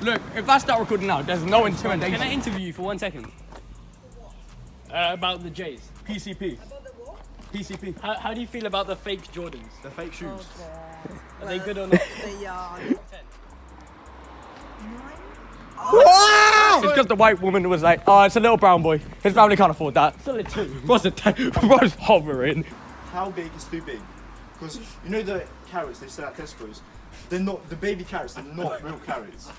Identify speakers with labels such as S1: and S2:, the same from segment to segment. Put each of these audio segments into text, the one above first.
S1: Look, if I start recording now, there's no intimidation.
S2: Can I interview you for one second? Uh, about the Jays.
S1: PCP. PCP.
S2: How, how do you feel about the fake Jordans?
S3: The fake shoes.
S2: Are they good or not?
S4: They are.
S1: It's because the white woman was like, oh, it's a little brown boy. His family can't afford that.
S2: Still a two.
S1: What's the t- What's hovering?
S3: How big is too big? Because you know the carrots they sell at Tesco's? They're not, the baby carrots, they're not real carrots.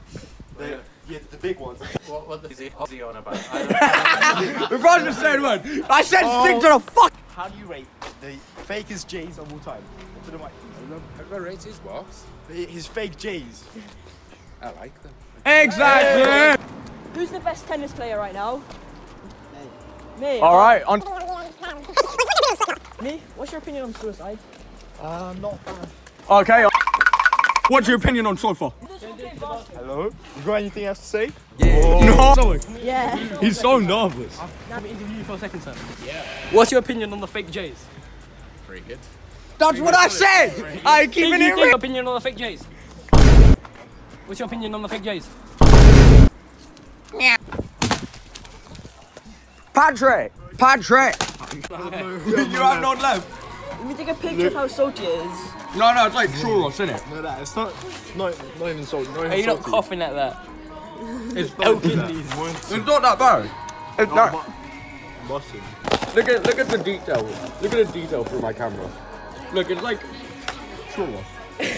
S3: They're, yeah, the big ones.
S5: What, what the, is, he, what's he on about? I
S1: The brother's the same word. I said stick to the fuck.
S3: How do you rate the fakest J's of all time? To the mic.
S5: don't know. Rates his what?
S3: His fake J's.
S5: I like them.
S1: Exactly.
S4: Who's the best tennis player right now? Me. Me.
S1: All right. On.
S4: Me. What's your opinion on suicide?
S3: Uh, not fan.
S1: Okay. What's your opinion on sofa?
S3: Hello? You got anything else to say? Yeah. Oh.
S1: No.
S4: Yeah.
S1: He's so nervous.
S2: Can we interview you for a second, sir? Yeah. What's your opinion on the fake Jays?
S5: Pretty good.
S1: That's what I said. I keep it
S2: you
S1: in.
S2: think your opinion on the fake Jays? What's your opinion on the fake Jays?
S1: Patrick. Patrick. you have no left.
S4: Let me take a picture of how salty it is.
S1: No, no, it's like churros, isn't it?
S3: No, that it's not, not, not even salt. Not even
S2: Are you not coughing at that?
S1: It's,
S2: kidneys.
S1: it's not that bad. It's not.
S3: Mustard.
S1: Look at look at the detail. Look at the detail through my camera. Look, it's like churros.